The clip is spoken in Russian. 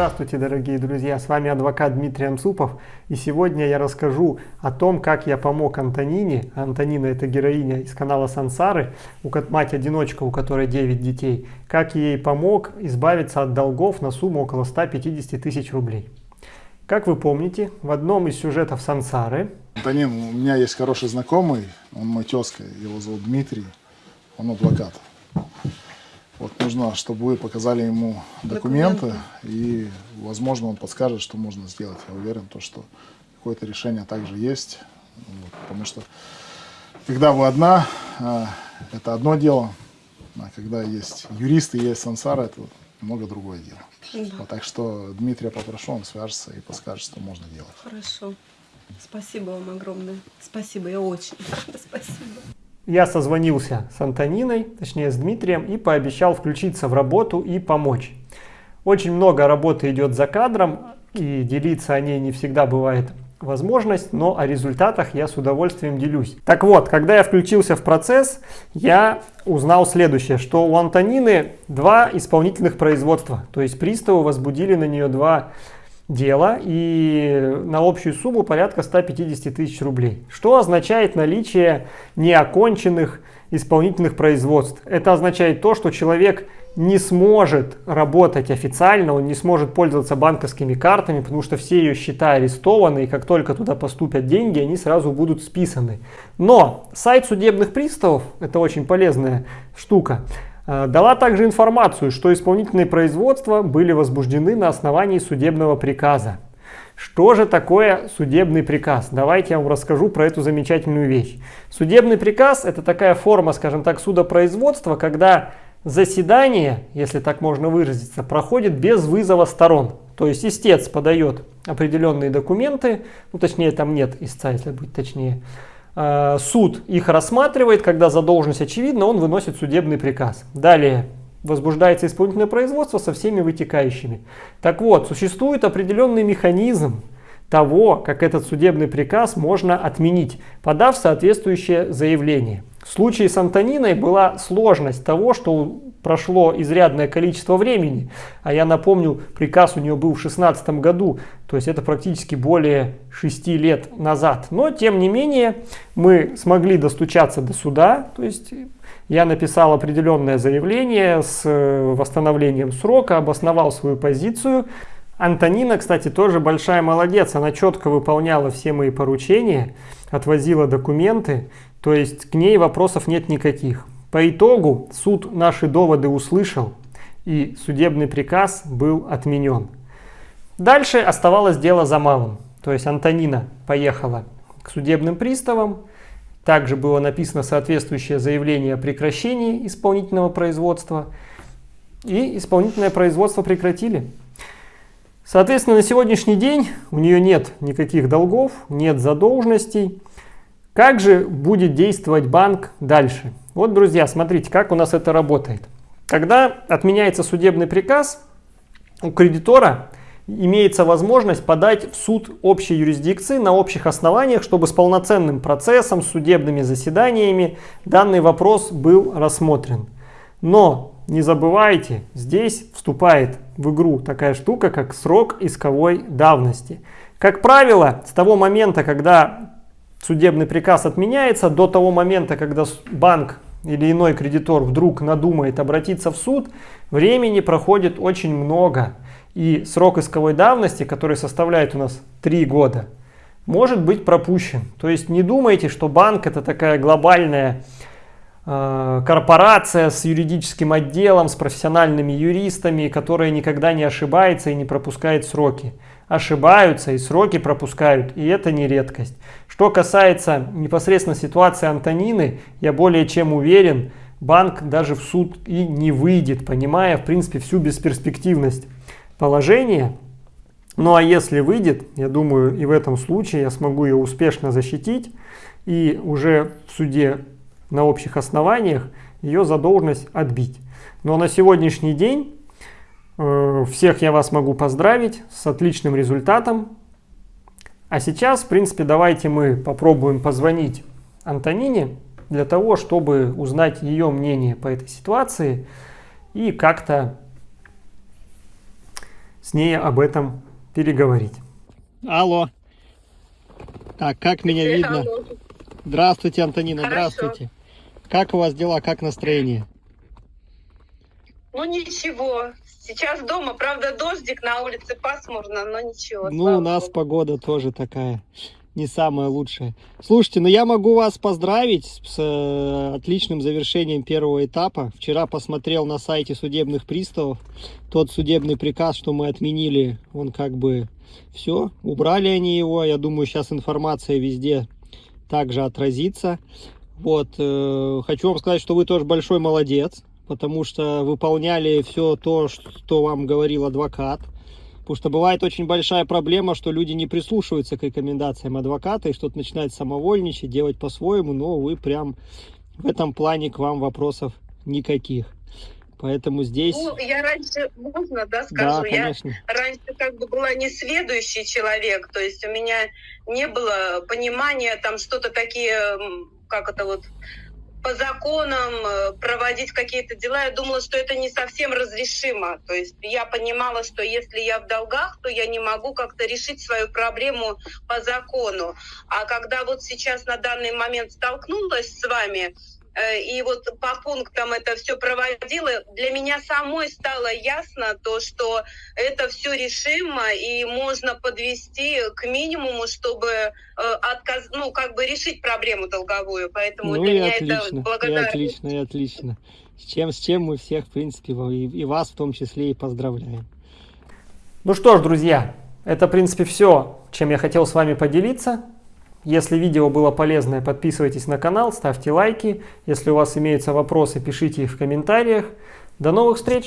Здравствуйте, дорогие друзья! С вами адвокат Дмитрий Амсупов. И сегодня я расскажу о том, как я помог Антонине. Антонина это героиня из канала Сансары, мать-одиночка, у которой 9 детей. Как ей помог избавиться от долгов на сумму около 150 тысяч рублей. Как вы помните, в одном из сюжетов Сансары... Антонин, у меня есть хороший знакомый, он мой тезка, его зовут Дмитрий, он адвокат. Вот нужно, чтобы вы показали ему документы, документы, и, возможно, он подскажет, что можно сделать. Я уверен, то, что какое-то решение также есть, вот, потому что когда вы одна, а, это одно дело, а когда есть юристы, есть сансара, это много другое дело. Да. Вот, так что Дмитрия попрошу, он свяжется и подскажет, что можно делать. Хорошо. Спасибо вам огромное. Спасибо, я очень спасибо. Я созвонился с Антониной, точнее с Дмитрием, и пообещал включиться в работу и помочь. Очень много работы идет за кадром, и делиться о ней не всегда бывает возможность, но о результатах я с удовольствием делюсь. Так вот, когда я включился в процесс, я узнал следующее, что у Антонины два исполнительных производства, то есть приставы возбудили на нее два дело и на общую сумму порядка 150 тысяч рублей. Что означает наличие неоконченных исполнительных производств? Это означает то, что человек не сможет работать официально, он не сможет пользоваться банковскими картами, потому что все ее счета арестованы, и как только туда поступят деньги, они сразу будут списаны. Но сайт судебных приставов, это очень полезная штука, дала также информацию, что исполнительные производства были возбуждены на основании судебного приказа. Что же такое судебный приказ? Давайте я вам расскажу про эту замечательную вещь. Судебный приказ – это такая форма, скажем так, судопроизводства, когда заседание, если так можно выразиться, проходит без вызова сторон. То есть истец подает определенные документы, ну точнее там нет истца, если быть точнее, суд их рассматривает, когда задолженность очевидна, он выносит судебный приказ. Далее возбуждается исполнительное производство со всеми вытекающими. Так вот, существует определенный механизм того, как этот судебный приказ можно отменить, подав соответствующее заявление. В случае с Антониной была сложность того, что прошло изрядное количество времени, а я напомню, приказ у нее был в 16 году, то есть это практически более 6 лет назад. Но тем не менее мы смогли достучаться до суда, то есть я написал определенное заявление с э, восстановлением срока, обосновал свою позицию. Антонина, кстати, тоже большая молодец, она четко выполняла все мои поручения, отвозила документы, то есть к ней вопросов нет никаких. По итогу суд наши доводы услышал и судебный приказ был отменен. Дальше оставалось дело за малым. То есть Антонина поехала к судебным приставам. Также было написано соответствующее заявление о прекращении исполнительного производства. И исполнительное производство прекратили. Соответственно, на сегодняшний день у нее нет никаких долгов, нет задолженностей. Как же будет действовать банк дальше? Вот, друзья, смотрите, как у нас это работает. Когда отменяется судебный приказ, у кредитора имеется возможность подать в суд общей юрисдикции на общих основаниях, чтобы с полноценным процессом, судебными заседаниями данный вопрос был рассмотрен. Но не забывайте, здесь вступает в игру такая штука, как срок исковой давности. Как правило, с того момента, когда судебный приказ отменяется до того момента, когда банк или иной кредитор вдруг надумает обратиться в суд, времени проходит очень много. И срок исковой давности, который составляет у нас 3 года, может быть пропущен. То есть не думайте, что банк это такая глобальная э, корпорация с юридическим отделом, с профессиональными юристами, которая никогда не ошибается и не пропускает сроки ошибаются и сроки пропускают, и это не редкость. Что касается непосредственно ситуации Антонины, я более чем уверен, банк даже в суд и не выйдет, понимая, в принципе, всю бесперспективность положения. Ну а если выйдет, я думаю, и в этом случае я смогу ее успешно защитить, и уже в суде на общих основаниях ее задолженность отбить. Но на сегодняшний день всех я вас могу поздравить с отличным результатом. А сейчас, в принципе, давайте мы попробуем позвонить Антонине для того, чтобы узнать ее мнение по этой ситуации и как-то с ней об этом переговорить. Алло. Так, как меня видно? Здравствуйте, Антонина, Хорошо. здравствуйте. Как у вас дела, как настроение? Ну ничего. Сейчас дома, правда, дождик на улице пасмурно, но ничего. Ну, у нас богу. погода тоже такая, не самая лучшая. Слушайте, ну я могу вас поздравить с э, отличным завершением первого этапа. Вчера посмотрел на сайте судебных приставов тот судебный приказ, что мы отменили, он как бы все, убрали они его. Я думаю, сейчас информация везде также отразится. Вот, э, хочу вам сказать, что вы тоже большой молодец, потому что выполняли все то, что вам говорил адвокат. Потому что бывает очень большая проблема, что люди не прислушиваются к рекомендациям адвоката и что-то начинают самовольничать, делать по-своему, но вы прям в этом плане к вам вопросов никаких. Поэтому здесь... Ну, я раньше, можно, да, да, скажу? я конечно. раньше как бы была несведущий человек, то есть у меня не было понимания там что-то такие, как это вот, по законам э, проводить какие-то дела. Я думала, что это не совсем разрешимо. То есть я понимала, что если я в долгах, то я не могу как-то решить свою проблему по закону. А когда вот сейчас на данный момент столкнулась с вами, и вот по пунктам это все проводила, для меня самой стало ясно то, что это все решимо и можно подвести к минимуму, чтобы э, отказ, ну как бы решить проблему долговую. Поэтому Ну для и меня это отлично, и благодарность. отлично, и отлично. С чем, с чем мы всех, в принципе, и, и вас в том числе и поздравляем. Ну что ж, друзья, это, в принципе, все, чем я хотел с вами поделиться. Если видео было полезное, подписывайтесь на канал, ставьте лайки. Если у вас имеются вопросы, пишите их в комментариях. До новых встреч!